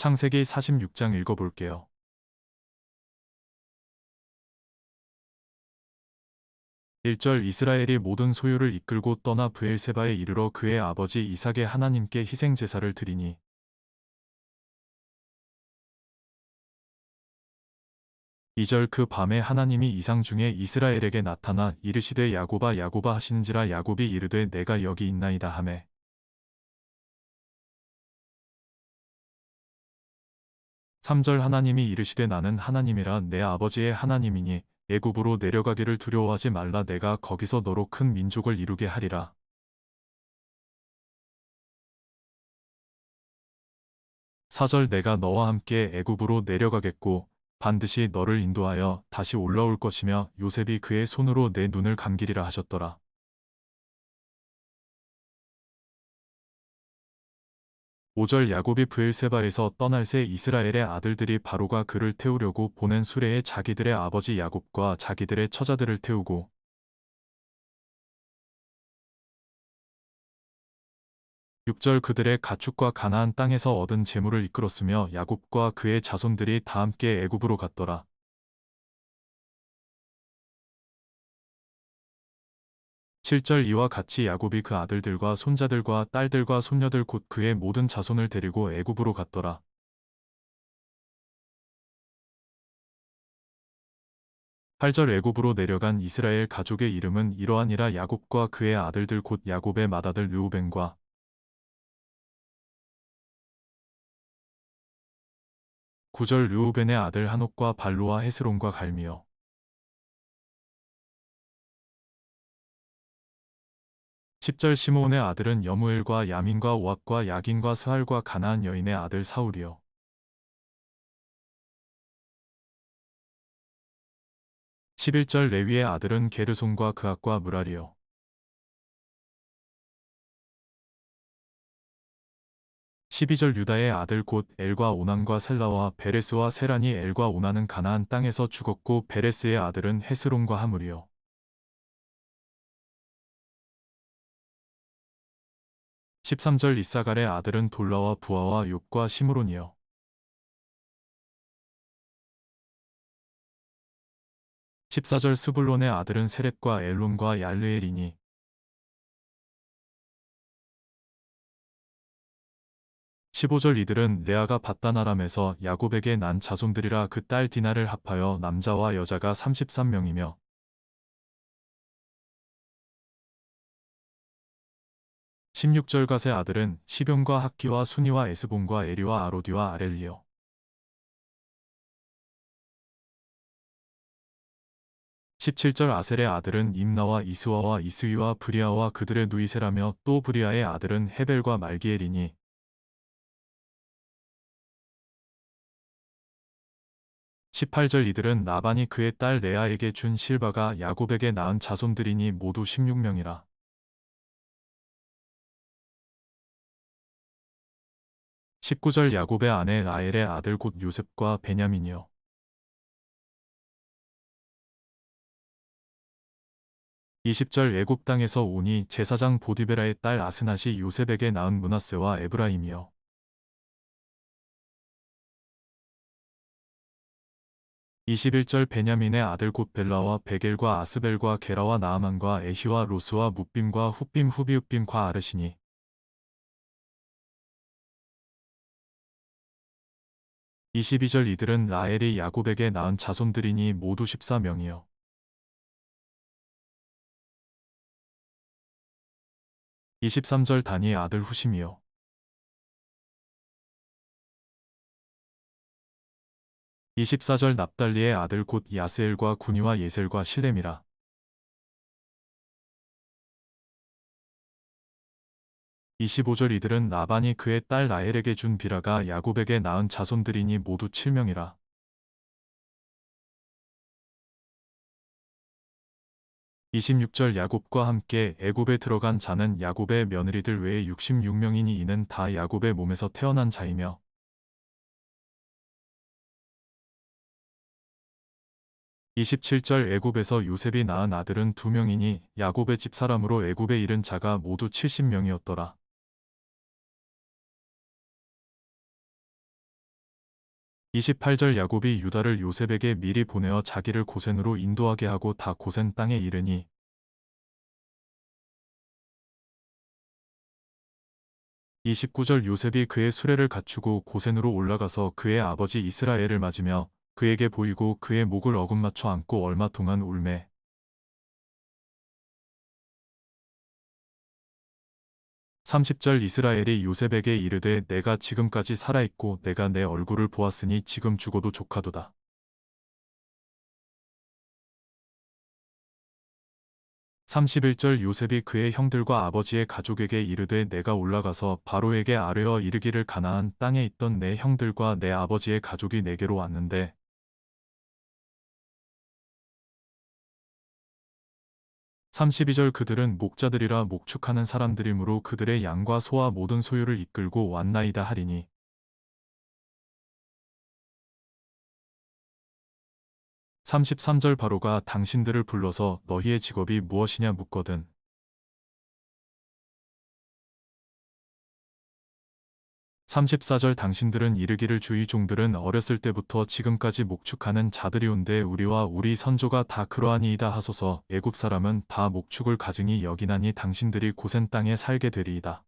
창세기 46장 읽어볼게요. 1절 이스라엘이 모든 소유를 이끌고 떠나 브엘세바에 이르러 그의 아버지 이삭의 하나님께 희생 제사를 드리니 2절 그 밤에 하나님이 이상 중에 이스라엘에게 나타나 이르시되 야고바 야고바 하시는지라 야곱이 이르되 내가 여기 있나이다 하매 3절 하나님이 이르시되 나는 하나님이라 내 아버지의 하나님이니 애굽으로 내려가기를 두려워하지 말라 내가 거기서 너로 큰 민족을 이루게 하리라. 4절 내가 너와 함께 애굽으로 내려가겠고 반드시 너를 인도하여 다시 올라올 것이며 요셉이 그의 손으로 내 눈을 감기리라 하셨더라. 5절 야곱이 브엘세바에서 떠날 새 이스라엘의 아들들이 바로가 그를 태우려고 보낸 수레에 자기들의 아버지 야곱과 자기들의 처자들을 태우고 6절 그들의 가축과 가나안 땅에서 얻은 재물을 이끌었으며 야곱과 그의 자손들이 다 함께 애굽으로 갔더라. 7절 이와 같이 야곱이 그 아들들과 손자들과 딸들과 손녀들 곧 그의 모든 자손을 데리고 애굽으로 갔더라. 8절 애굽으로 내려간 이스라엘 가족의 이름은 이러하니라 야곱과 그의 아들들 곧 야곱의 맏아들 르우벤과 9절 르우벤의 아들 한옥과 발로와 헤스론과 갈미요 10절 시므온의 아들은 여무엘과 야민과 오악과 야긴과 스할과 가나안 여인의 아들 사울이요. 11절 레위의 아들은 게르손과 그악과 무라리요. 12절 유다의 아들 곧 엘과 오난과 셀라와 베레스와 세란이 엘과 오난은 가나안 땅에서 죽었고 베레스의 아들은 헤스론과 하물이요. 13절 이사갈의 아들은 돌라와 부하와 욕과 시므론이요. 14절 스불론의 아들은 세렙과 엘론과 얄르엘이니 15절 이들은 레아가 바다나람에서 야곱에게 난 자손들이라 그 딸 디나를 합하여 남자와 여자가 33명이며 16절 갓의 아들은 시병과 학기와 순이와 에스본과 에리와 아로디와 아렐리요. 17절 아셀의 아들은 임나와 이스와와 이스위와 브리아와 그들의 누이세라며 또 브리아의 아들은 헤벨과 말기엘이니 18절 이들은 나반이 그의 딸 레아에게 준 실바가 야곱에게 낳은 자손들이니 모두 16명이라. 19절 야곱의 아내 라헬의 아들 곧 요셉과 베냐민이요. 20절 애굽 땅에서 오니 제사장 보디베라의 딸 아스낫이 요셉에게 낳은 문하세와 에브라임이요. 21절 베냐민의 아들 곧 벨라와 베겔과 아스벨과 게라와 나아만과 에히와 로스와 묵빔과 훗빔 후비읍빔과 아르시니 22절 이들은 라헬이 야곱에게 낳은 자손들이니 모두 14명이요. 23절 다니의 아들 후심이요. 24절 납달리의 아들 곧 야스엘과 군이와 예셀과 실렘이라. 25절 이들은 나반이 그의 딸 라헬에게 준 비라가 야곱에게 낳은 자손들이니 모두 7명이라. 26절 야곱과 함께 애굽에 들어간 자는 야곱의 며느리들 외에 66명이니 이는 다 야곱의 몸에서 태어난 자이며 27절 애굽에서 요셉이 낳은 아들은 두 명이니 야곱의 집사람으로 애굽에 이른 자가 모두 70명이었더라. 28절 야곱이 유다를 요셉에게 미리 보내어 자기를 고센으로 인도하게 하고 다 고센 땅에 이르니 29절 요셉이 그의 수레를 갖추고 고센으로 올라가서 그의 아버지 이스라엘을 맞으며 그에게 보이고 그의 목을 어금 맞춰 안고 얼마 동안 울매 30절 이스라엘이 요셉에게 이르되 내가 지금까지 살아있고 내가 내 얼굴을 보았으니 지금 죽어도 족하도다. 31절 요셉이 그의 형들과 아버지의 가족에게 이르되 내가 올라가서 바로에게 아뢰어 이르기를 가나안 땅에 있던 내 형들과 내 아버지의 가족이 내게로 왔는데 32절 그들은 목자들이라 목축하는 사람들이므로 그들의 양과 소와 모든 소유를 이끌고 왔나이다 하리니. 33절 바로가 당신들을 불러서 너희의 직업이 무엇이냐 묻거든 34절 당신들은 이르기를 주의 종들은 어렸을 때부터 지금까지 목축하는 자들이온데 우리와 우리 선조가 다 그러하니이다 하소서 애굽 사람은 다 목축을 가증히 여기나니 당신들이 고센 땅에 살게 되리이다.